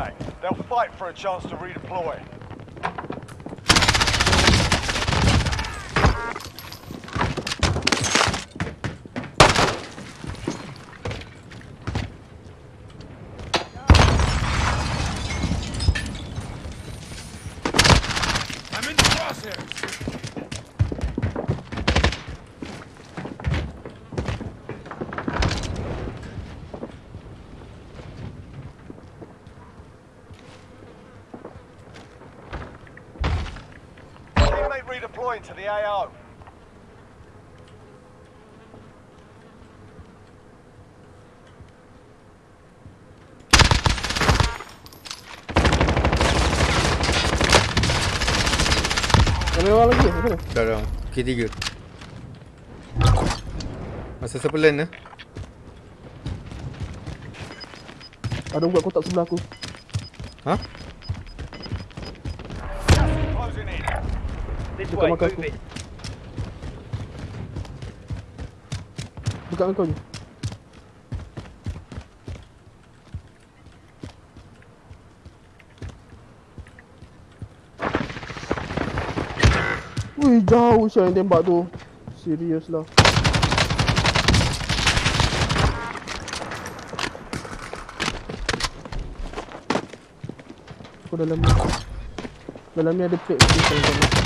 back. They'll fight for a chance to redeploy. To the AO. Ada orang lagi sana? Dah dah. K3. Masa siapa land eh? Ada buat kotak sebelah aku. This Dekat way, move aku. it. Dekat kau ni. Wih, jauh sial yang tembak tu. Serius lah. Aku dalam ni. Dalam ni ada plate tu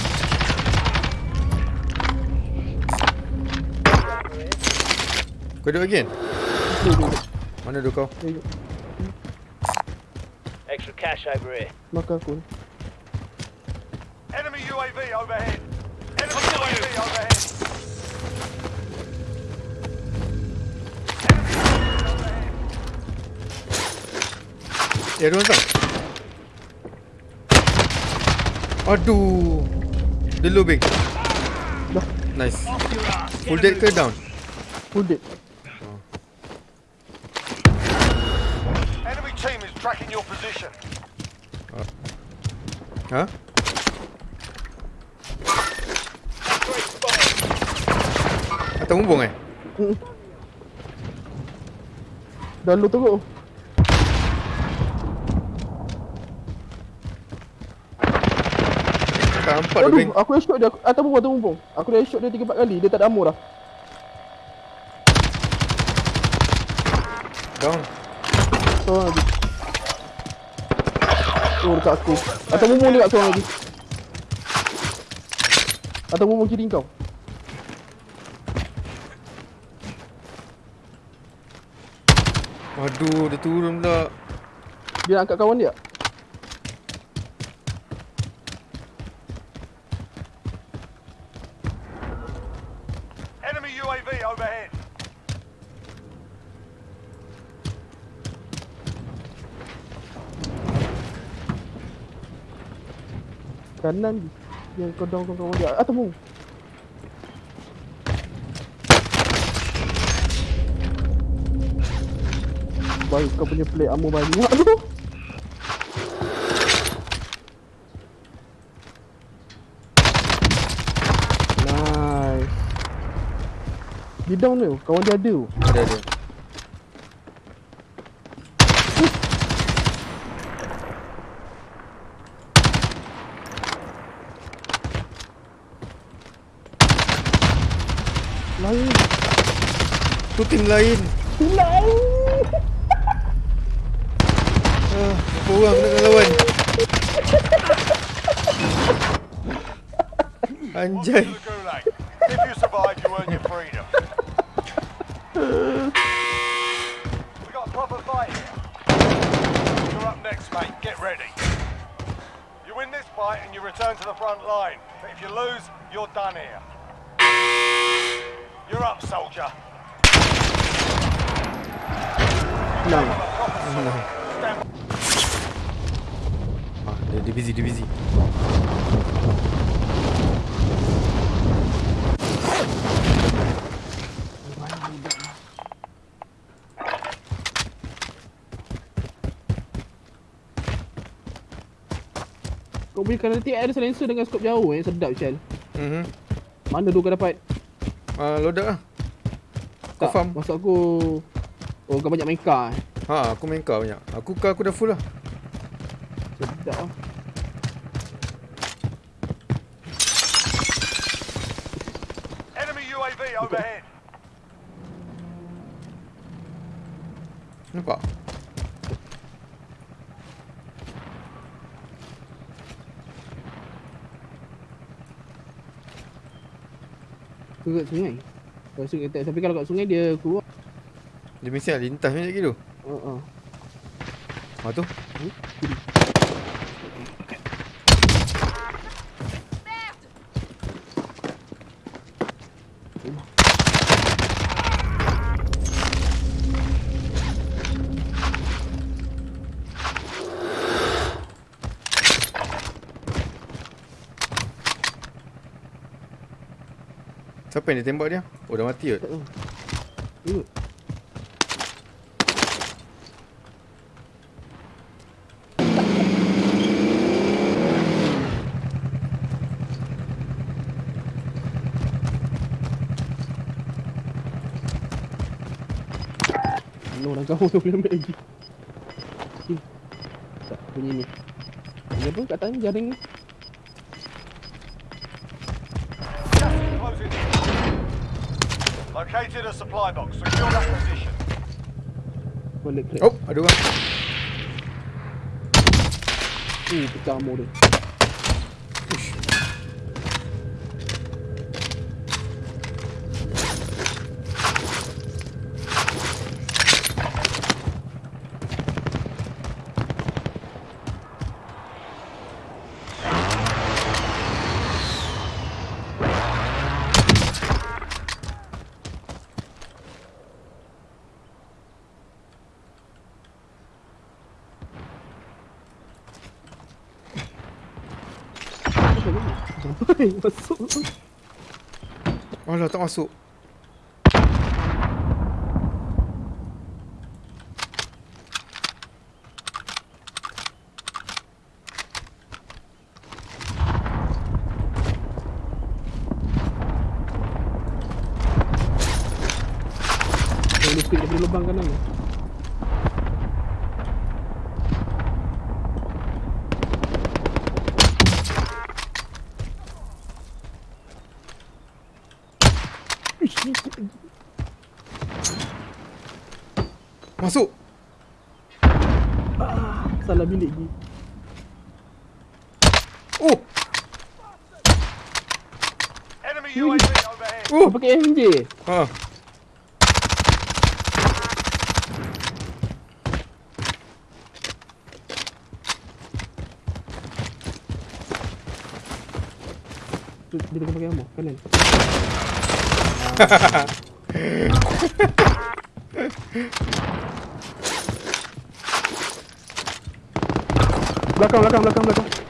kau duduk again? Mana duduk kau? Extra cash over here. Makan aku. Enemy UAV overhead. Enemy UAV overhead. Eh, ada orang? Aduh. Dia low big. Dah. Nice. Full dead ke down? Full dead. Ha? Atas bumbung eh? Dah lu teruk. Tak nampak dia bang. Aduh, aku headshot dia. Atas bumbung, atas bumbung. Aku dah headshot dia 3-4 kali. Dia tak ada ammo dah. Down. Lagi. Oh, dekat aku. Atas bumbung dia kat seorang lagi. Atas bumbung kiri kau. Aduh, dia turun pula. Dia nak angkat kawan dia. Enemy UAV overhead. Kanan. Yang kau down kau kawan dia. Atas bumbung. Baik kau punya plate ammo banyak tu. Nice. Dia down tu. Kawan dia ada tu. Ada ada. Tu tim lain. Lain. Ah, berapa orang nak kena lawan? Anjay. To the gulag. If you survive, you earn your freedom. we got a proper fight here. You're up next, mate. Get ready. You win this fight and you return to the front line. But if you lose, you're done here. You're up, soldier. Sword. Stand Ah, dia, dia busy, dia busy. Kau kanan tiap ada silencer dengan scope jauh eh. Sedap Shell. Mhm. Mana tu kau dapat? Ah, loader lah. Kau Tak, farm. Maksud aku Oh kau banyak main car eh. Ha, aku main car banyak. Aku car aku dah full lah. Ah. Enemy UAV overhead. Nampak? Ke kat sungai. Kalau sungai tak, tapi kalau kat sungai dia keluar. Dia mesti nak lintas macam gitu. Ha ah. Ha tu. Siapa yang dia tembak dia? Oh dah mati ke? Tak tahu. Mana orang kamu tu boleh ambil lagi Tak bunyi ni Ni apa kat tangan jaring ni. Located a supply box. Secure that position. Oh, ada orang. Ni pecah ammo dia Sampai masuk Alah, tak masuk. Boleh speed daripada lubang kanan ni Ish, ni sikit lagi. Masuk. Salah bilik lagi Oh, Enemy UAV overhead. Oh. Pakai MJ ha. Tu dia tengah pakai ammo kanan Belakang belakang belakang belakang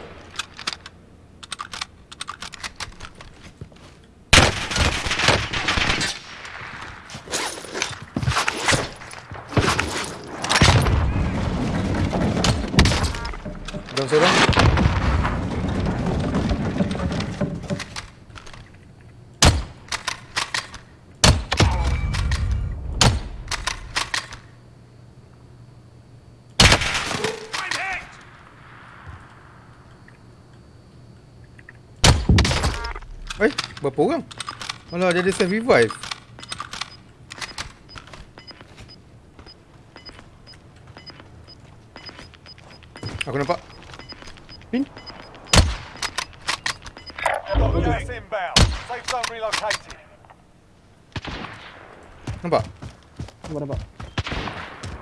Eh, berapa orang? Alah, dia ada self revive. Aku nampak. Pin. Nampak? Nampak nampak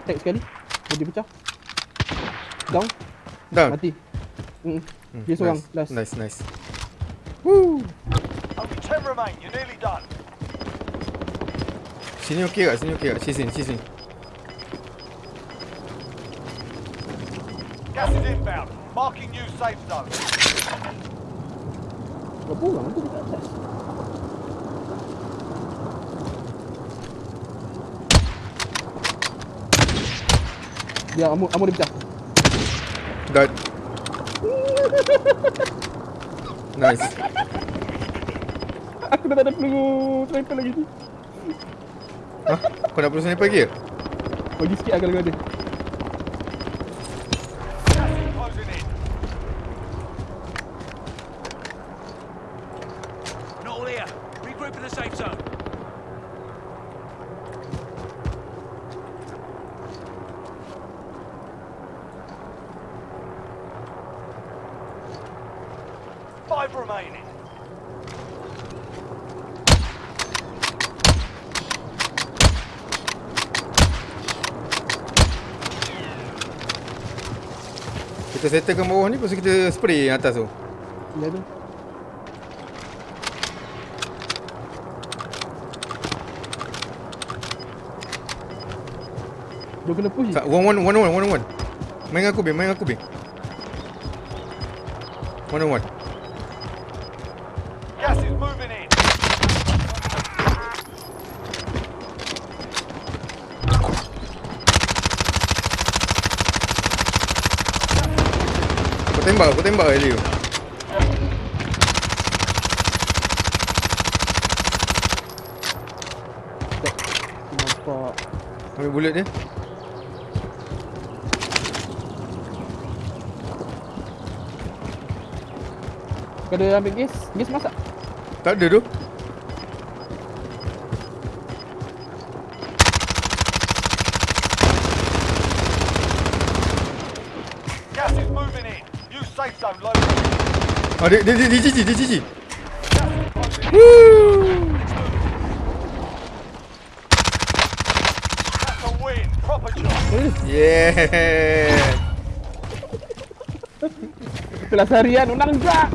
Tag sekali Dia pecah Down Down. Mati mm. Dia seorang nice. last Nice, nice. Woo. Only 10 remain. You're nearly done. Sini okey tak? Sini okey tak? Sini, sini, sini. Gas is inbound. Marking new safe zone. Berapa orang tu dekat atas Dia ammo, ammo dia pecah Dah. nice aku dah tak ada peluru sniper lagi ni. Hah? Kau dah peluru sniper lagi ke? Bagi sikit lah kalau ada. Five remaining. Kita settlekan bawah ni Lepas kita spray yang atas tu Ya tu. Dia kena push. Tak, One one one one one one Main dengan aku Bin Main dengan aku Bin One on one Aku tembak Aku tembak Elio Nampak. Ambil bullet dia Kau ada ambil gas? Gas masak? Tak ada tu Ah dia dia dia, dia GG dia GG in. Woo. Yeah Kelas harian menang tak?